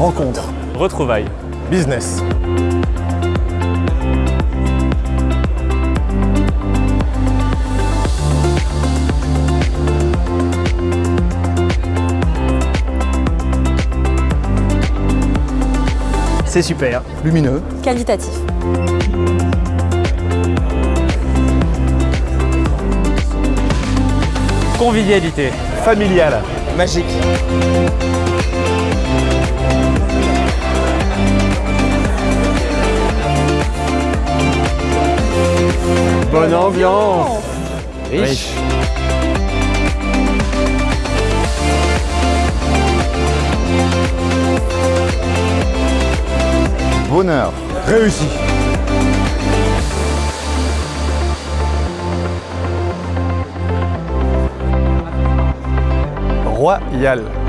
Rencontre. Retrouvailles. Business. C'est super. Lumineux. Qualitatif. Convivialité. Familial. Magique. Bonne ambiance. Riche. Bonheur. Réussi. Royal.